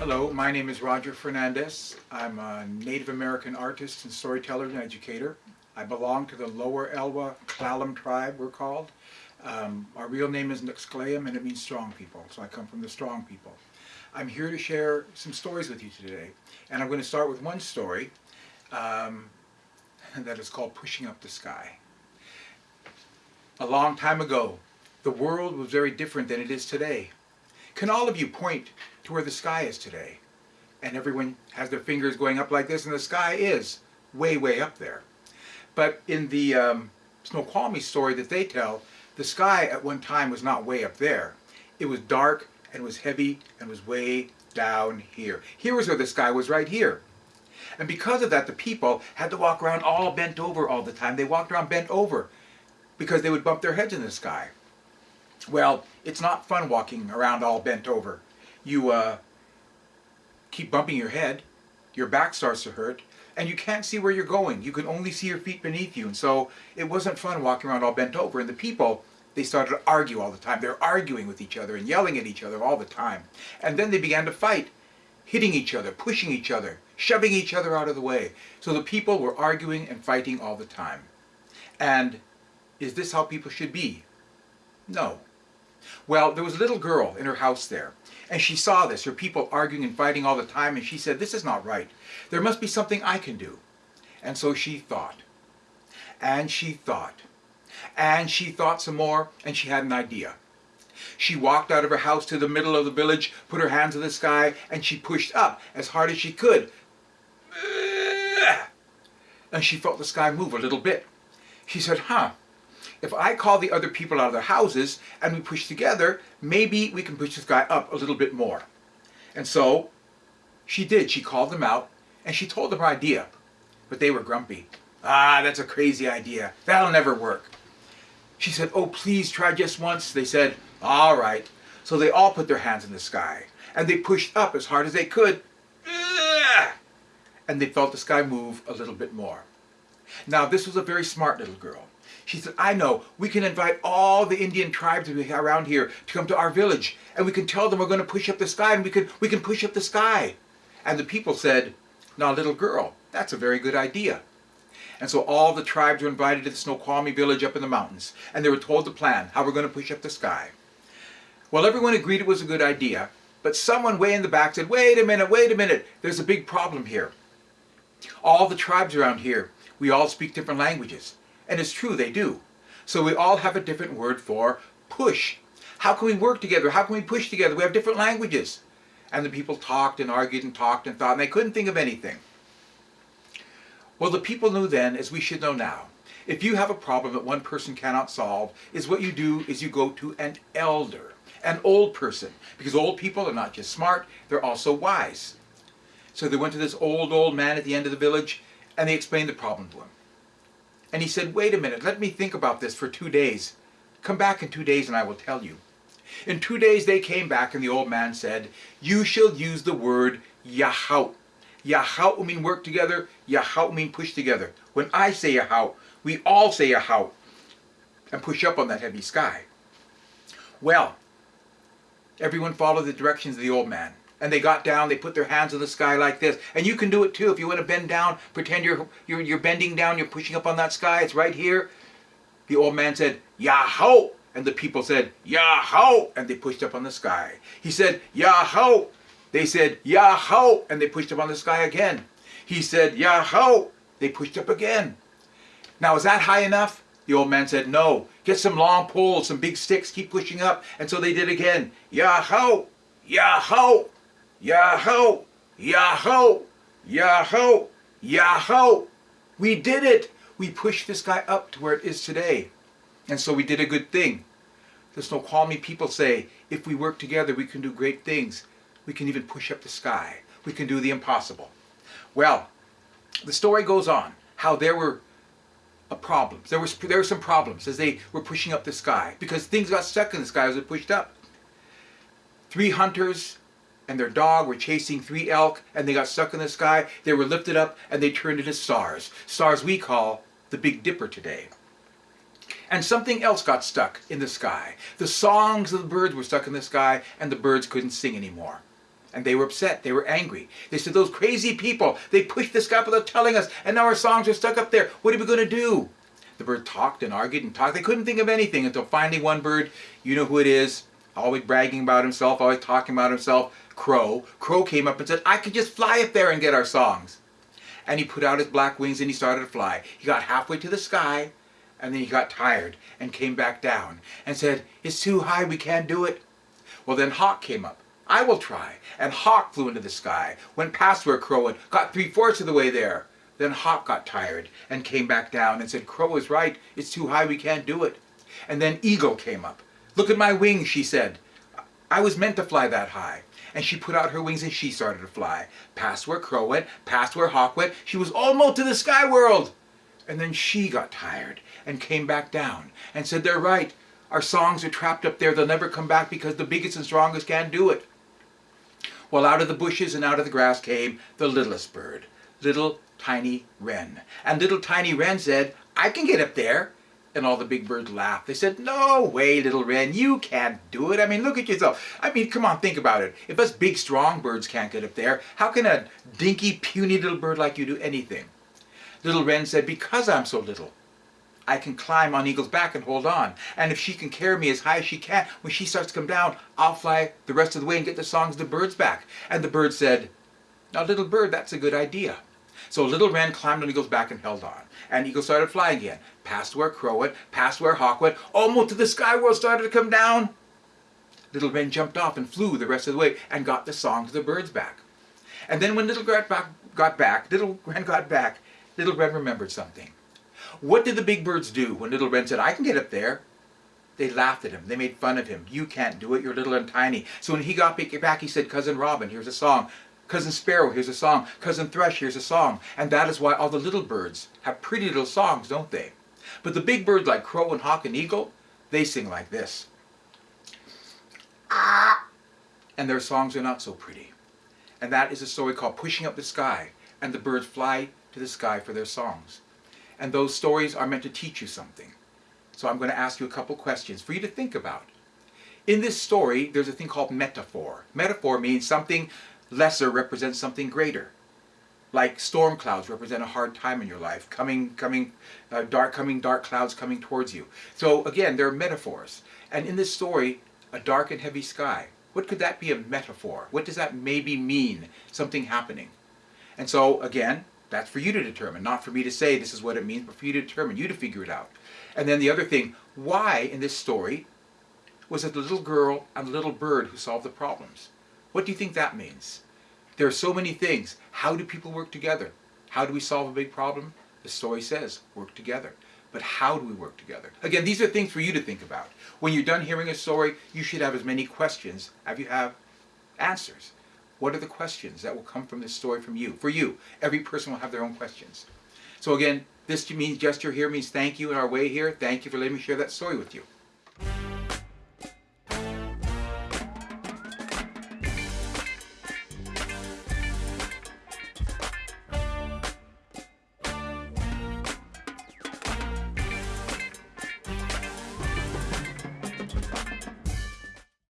Hello, my name is Roger Fernandez. I'm a Native American artist and storyteller and educator. I belong to the Lower Elwha Klallam tribe, we're called. Um, our real name is Nuxkleum and it means strong people, so I come from the strong people. I'm here to share some stories with you today, and I'm going to start with one story um, that is called Pushing Up the Sky. A long time ago, the world was very different than it is today. Can all of you point to where the sky is today? And everyone has their fingers going up like this, and the sky is way, way up there. But in the um, Snoqualmie story that they tell, the sky at one time was not way up there. It was dark and was heavy and was way down here. Here was where the sky was right here. And because of that, the people had to walk around all bent over all the time. They walked around bent over because they would bump their heads in the sky. Well, it's not fun walking around all bent over. You uh, keep bumping your head, your back starts to hurt, and you can't see where you're going. You can only see your feet beneath you. And so it wasn't fun walking around all bent over. And the people, they started to argue all the time. They're arguing with each other and yelling at each other all the time. And then they began to fight, hitting each other, pushing each other, shoving each other out of the way. So the people were arguing and fighting all the time. And is this how people should be? No. Well, there was a little girl in her house there, and she saw this, her people arguing and fighting all the time, and she said, this is not right. There must be something I can do. And so she thought, and she thought, and she thought some more, and she had an idea. She walked out of her house to the middle of the village, put her hands to the sky, and she pushed up as hard as she could. And she felt the sky move a little bit. She said, huh, if I call the other people out of their houses and we push together, maybe we can push this guy up a little bit more. And so she did. She called them out and she told them her idea. But they were grumpy. Ah, that's a crazy idea. That'll never work. She said, oh, please try just once. They said, all right. So they all put their hands in the sky and they pushed up as hard as they could. And they felt the sky move a little bit more. Now, this was a very smart little girl. She said, I know, we can invite all the Indian tribes around here to come to our village, and we can tell them we're going to push up the sky, and we can, we can push up the sky. And the people said, now little girl, that's a very good idea. And so all the tribes were invited to the Snoqualmie village up in the mountains, and they were told the plan, how we're going to push up the sky. Well, everyone agreed it was a good idea, but someone way in the back said, wait a minute, wait a minute, there's a big problem here. All the tribes around here, we all speak different languages. And it's true, they do. So we all have a different word for push. How can we work together? How can we push together? We have different languages. And the people talked and argued and talked and thought, and they couldn't think of anything. Well, the people knew then, as we should know now, if you have a problem that one person cannot solve, is what you do is you go to an elder, an old person. Because old people are not just smart, they're also wise. So they went to this old, old man at the end of the village, and they explained the problem to him. And he said, wait a minute, let me think about this for two days. Come back in two days and I will tell you. In two days they came back and the old man said, you shall use the word Yahau. Yahau mean work together, Yahau mean push together. When I say Yahau, we all say Yahau and push up on that heavy sky. Well, everyone followed the directions of the old man and they got down, they put their hands in the sky like this. And you can do it too. If you want to bend down, pretend you're, you're, you're bending down, you're pushing up on that sky, it's right here. The old man said, Yahoo! And the people said, Yahoo! And they pushed up on the sky. He said, Yahoo! They said, Yahoo! And they pushed up on the sky again. He said, Yahoo! They pushed up again. Now, is that high enough? The old man said, no. Get some long poles, some big sticks, keep pushing up. And so they did again. Yahoo! Yahoo! Yahoo! Yahoo! Yahoo! Yahoo! We did it! We pushed this guy up to where it is today. And so we did a good thing. The Snoqualmie people say, if we work together, we can do great things. We can even push up the sky. We can do the impossible. Well, the story goes on, how there were a problems. There, was, there were some problems as they were pushing up the sky because things got stuck in the sky as it pushed up. Three hunters and their dog were chasing three elk and they got stuck in the sky. They were lifted up and they turned into stars. Stars we call the Big Dipper today. And something else got stuck in the sky. The songs of the birds were stuck in the sky and the birds couldn't sing anymore. And they were upset. They were angry. They said, Those crazy people, they pushed the sky without telling us, and now our songs are stuck up there. What are we going to do? The bird talked and argued and talked. They couldn't think of anything until finally one bird, you know who it is, always bragging about himself, always talking about himself, Crow. Crow came up and said, I could just fly up there and get our songs. And he put out his black wings and he started to fly. He got halfway to the sky and then he got tired and came back down and said, It's too high, we can't do it. Well, then Hawk came up. I will try. And Hawk flew into the sky, went past where Crow had, got three-fourths of the way there. Then Hawk got tired and came back down and said, Crow is right, it's too high, we can't do it. And then Eagle came up. Look at my wings, she said. I was meant to fly that high. And she put out her wings and she started to fly. Past where Crow went, past where Hawk went. She was almost to the sky world. And then she got tired and came back down and said, they're right. Our songs are trapped up there. They'll never come back because the biggest and strongest can't do it. Well, out of the bushes and out of the grass came the littlest bird, little tiny wren. And little tiny wren said, I can get up there. And all the big birds laughed. They said, no way, little wren, you can't do it. I mean, look at yourself. I mean, come on, think about it. If us big, strong birds can't get up there, how can a dinky, puny little bird like you do anything? Little Wren said, because I'm so little, I can climb on Eagle's back and hold on. And if she can carry me as high as she can, when she starts to come down, I'll fly the rest of the way and get the songs of the birds back. And the bird said, now little bird, that's a good idea. So little Wren climbed on Eagle's back and held on. And Eagle started flying again, past where Crow went, past where Hawk went, almost to the sky world started to come down. Little Wren jumped off and flew the rest of the way and got the song to the birds back. And then when Little Wren got back, Little Wren got back, Little Wren remembered something. What did the big birds do when Little Wren said, I can get up there? They laughed at him. They made fun of him. You can't do it. You're little and tiny. So when he got back, he said, Cousin Robin, here's a song. Cousin Sparrow, here's a song. Cousin Thrush, here's a song. And that is why all the little birds have pretty little songs, don't they? But the big birds like crow and hawk and eagle, they sing like this. Ah! And their songs are not so pretty. And that is a story called Pushing Up the Sky. And the birds fly to the sky for their songs. And those stories are meant to teach you something. So I'm going to ask you a couple questions for you to think about. In this story, there's a thing called metaphor. Metaphor means something lesser represents something greater. Like storm clouds represent a hard time in your life, coming, coming, uh, dark, coming dark clouds coming towards you. So again, there are metaphors. And in this story, a dark and heavy sky. What could that be a metaphor? What does that maybe mean? Something happening. And so again, that's for you to determine, not for me to say this is what it means, but for you to determine, you to figure it out. And then the other thing, why in this story was it the little girl and the little bird who solved the problems? What do you think that means? There are so many things. How do people work together? How do we solve a big problem? The story says, work together. But how do we work together? Again, these are things for you to think about. When you're done hearing a story, you should have as many questions as you have answers. What are the questions that will come from this story from you? For you. Every person will have their own questions. So again, this gesture here means thank you in our way here. Thank you for letting me share that story with you.